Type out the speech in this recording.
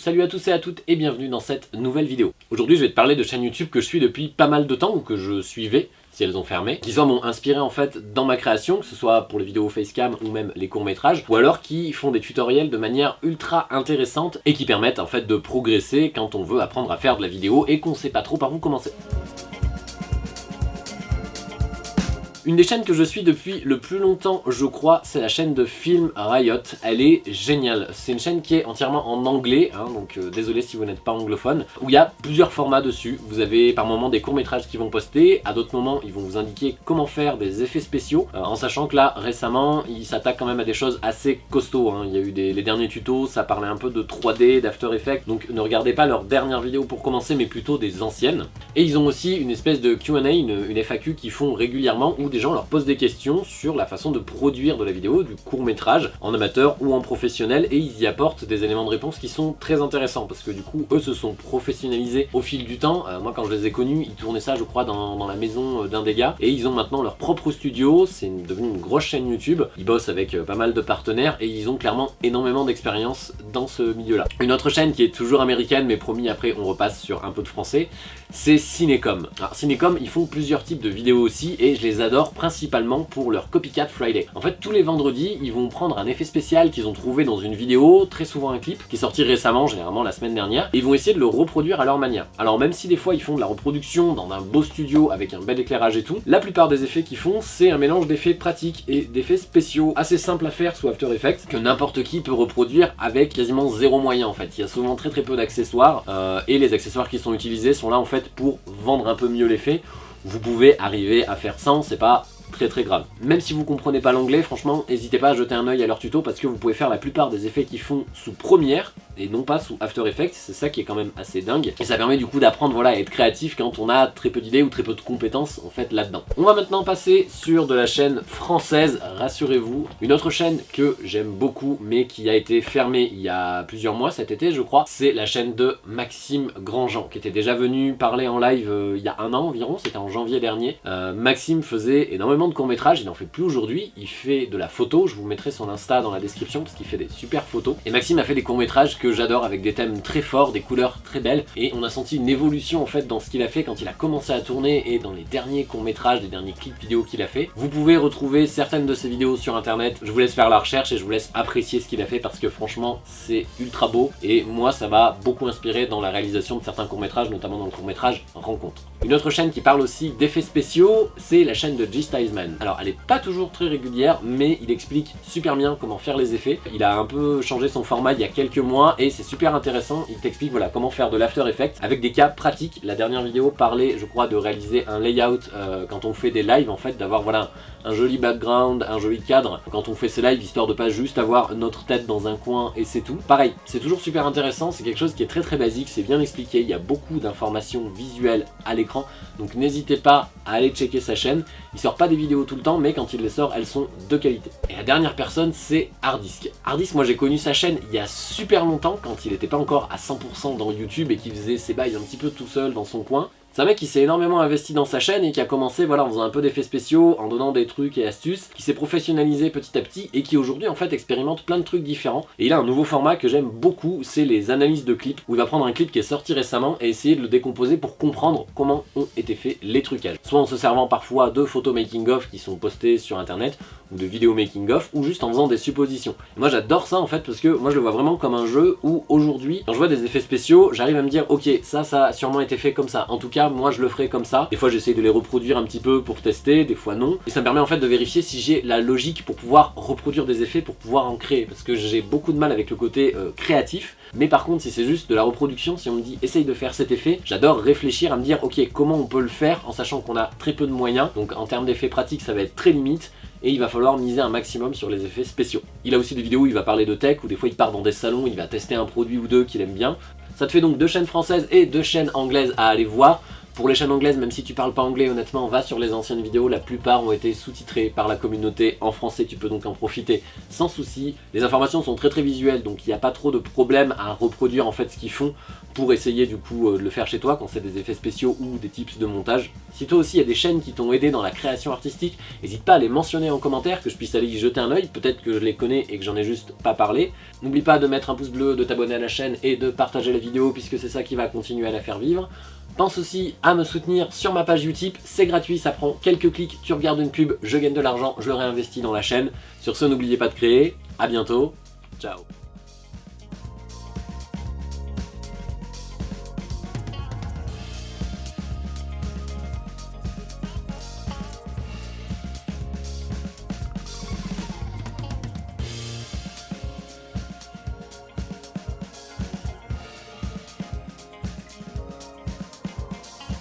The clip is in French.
Salut à tous et à toutes et bienvenue dans cette nouvelle vidéo. Aujourd'hui je vais te parler de chaînes YouTube que je suis depuis pas mal de temps ou que je suivais si elles ont fermé, qui m'ont inspiré en fait dans ma création, que ce soit pour les vidéos facecam ou même les courts-métrages, ou alors qui font des tutoriels de manière ultra intéressante et qui permettent en fait de progresser quand on veut apprendre à faire de la vidéo et qu'on sait pas trop par où commencer. Une des chaînes que je suis depuis le plus longtemps, je crois, c'est la chaîne de Film Riot. Elle est géniale. C'est une chaîne qui est entièrement en anglais, hein, donc euh, désolé si vous n'êtes pas anglophone, où il y a plusieurs formats dessus. Vous avez par moments des courts-métrages qui vont poster, à d'autres moments ils vont vous indiquer comment faire des effets spéciaux, euh, en sachant que là, récemment, ils s'attaquent quand même à des choses assez costauds. Hein. Il y a eu les derniers tutos, ça parlait un peu de 3D, d'After Effects, donc ne regardez pas leurs dernières vidéos pour commencer, mais plutôt des anciennes. Et ils ont aussi une espèce de Q&A, une, une FAQ qu'ils font régulièrement, des gens leur posent des questions sur la façon de produire de la vidéo, du court métrage, en amateur ou en professionnel, et ils y apportent des éléments de réponse qui sont très intéressants, parce que du coup, eux se sont professionnalisés au fil du temps. Euh, moi, quand je les ai connus, ils tournaient ça, je crois, dans, la maison euh, d'un des gars, et ils ont maintenant leur propre studio, c'est devenu une grosse chaîne YouTube, ils bossent avec euh, pas mal de partenaires, et ils ont clairement énormément d'expérience dans ce milieu-là. Une autre chaîne qui est toujours américaine, mais promis après on repasse sur un peu de français, c'est Cinécom. Alors Cinécom, ils font plusieurs types de vidéos aussi, et je les adore principalement pour leur Copycat Friday. En fait, tous les vendredis, ils vont prendre un effet spécial qu'ils ont trouvé dans une vidéo, très souvent un clip, qui est sorti récemment, généralement la semaine dernière, et ils vont essayer de le reproduire à leur manière. Alors même si des fois ils font de la reproduction dans un beau studio avec un bel éclairage et tout, la plupart des effets qu'ils font, c'est un mélange d'effets pratiques et d'effets spéciaux assez simples à faire sous After Effects, que n'importe qui peut reproduire avec quasiment zéro moyen en fait. Il y a souvent très très peu d'accessoires, euh, et les accessoires qui sont utilisés sont là en fait pour vendre un peu mieux l'effet. Vous pouvez arriver à faire sans, c'est pas très très grave. Même si vous comprenez pas l'anglais, franchement, n'hésitez pas à jeter un oeil à leur tuto parce que vous pouvez faire la plupart des effets qu'ils font sous Premiere et non pas sous After Effects, c'est ça qui est quand même assez dingue. Et ça permet du coup d'apprendre voilà, à être créatif quand on a très peu d'idées ou très peu de compétences en fait là-dedans. On va maintenant passer sur de la chaîne française, rassurez-vous. Une autre chaîne que j'aime beaucoup mais qui a été fermée il y a plusieurs mois cet été je crois, c'est la chaîne de Maxime Grandjean qui était déjà venu parler en live euh, il y a un an environ, c'était en janvier dernier. Euh, Maxime faisait énormément de courts-métrages, il n'en fait plus aujourd'hui, il fait de la photo, je vous mettrai son Insta dans la description parce qu'il fait des super photos. Et Maxime a fait des courts-métrages que j'adore avec des thèmes très forts, des couleurs très belles et on a senti une évolution en fait dans ce qu'il a fait quand il a commencé à tourner et dans les derniers courts-métrages, les derniers clips vidéo qu'il a fait. Vous pouvez retrouver certaines de ses vidéos sur internet, je vous laisse faire la recherche et je vous laisse apprécier ce qu'il a fait parce que franchement c'est ultra beau et moi ça m'a beaucoup inspiré dans la réalisation de certains courts-métrages, notamment dans le court-métrage Rencontre. Une autre chaîne qui parle aussi d'effets spéciaux, c'est la chaîne de G Stiesman. Alors elle est pas toujours très régulière, mais il explique super bien comment faire les effets. Il a un peu changé son format il y a quelques mois et c'est super intéressant. Il t'explique voilà comment faire de l'After Effects avec des cas pratiques. La dernière vidéo parlait, je crois, de réaliser un layout euh, quand on fait des lives, en fait, d'avoir voilà un joli background, un joli cadre quand on fait ces lives, histoire de pas juste avoir notre tête dans un coin et c'est tout. Pareil, c'est toujours super intéressant, c'est quelque chose qui est très très basique, c'est bien expliqué, il y a beaucoup d'informations visuelles à l'écran, donc n'hésitez pas à aller checker sa chaîne. Il sort pas des vidéos tout le temps, mais quand il les sort, elles sont de qualité. Et la dernière personne, c'est Hardisk. Hardisk, moi j'ai connu sa chaîne il y a super longtemps, quand il n'était pas encore à 100% dans YouTube et qu'il faisait ses bails un petit peu tout seul dans son coin. C'est un mec qui s'est énormément investi dans sa chaîne et qui a commencé voilà, en faisant un peu d'effets spéciaux, en donnant des trucs et astuces, qui s'est professionnalisé petit à petit et qui aujourd'hui en fait expérimente plein de trucs différents. Et il a un nouveau format que j'aime beaucoup, c'est les analyses de clips, où il va prendre un clip qui est sorti récemment et essayer de le décomposer pour comprendre comment ont été faits les trucages. Soit en se servant parfois de photos making-of qui sont postées sur internet, ou de vidéos making-of, ou juste en faisant des suppositions. moi j'adore ça en fait parce que moi je le vois vraiment comme un jeu où aujourd'hui, quand je vois des effets spéciaux, j'arrive à me dire ok, ça, ça a sûrement été fait comme ça. En tout cas, moi je le ferai comme ça. Des fois j'essaye de les reproduire un petit peu pour tester, des fois non. Et ça me permet en fait de vérifier si j'ai la logique pour pouvoir reproduire des effets, pour pouvoir en créer. Parce que j'ai beaucoup de mal avec le côté euh, créatif. Mais par contre, si c'est juste de la reproduction, si on me dit essaye de faire cet effet, j'adore réfléchir à me dire ok, comment on peut le faire en sachant qu'on a très peu de moyens. Donc en termes d'effets pratiques, ça va être très limite et il va falloir miser un maximum sur les effets spéciaux. Il a aussi des vidéos où il va parler de tech, ou des fois il part dans des salons, il va tester un produit ou deux qu'il aime bien. Ça te fait donc deux chaînes françaises et deux chaînes anglaises à aller voir. Pour les chaînes anglaises, même si tu parles pas anglais, honnêtement, va sur les anciennes vidéos, la plupart ont été sous-titrées par la communauté en français, tu peux donc en profiter sans souci. Les informations sont très très visuelles, donc il n'y a pas trop de problème à reproduire en fait ce qu'ils font pour essayer du coup euh, de le faire chez toi quand c'est des effets spéciaux ou des tips de montage. Si toi aussi il y a des chaînes qui t'ont aidé dans la création artistique, n'hésite pas à les mentionner en commentaire, que je puisse aller y jeter un oeil, peut-être que je les connais et que j'en ai juste pas parlé. N'oublie pas de mettre un pouce bleu, de t'abonner à la chaîne et de partager la vidéo puisque c'est ça qui va continuer à la faire vivre. Pense aussi à me soutenir sur ma page Utip, c'est gratuit, ça prend quelques clics, tu regardes une pub, je gagne de l'argent, je le réinvestis dans la chaîne. Sur ce, n'oubliez pas de créer, à bientôt, ciao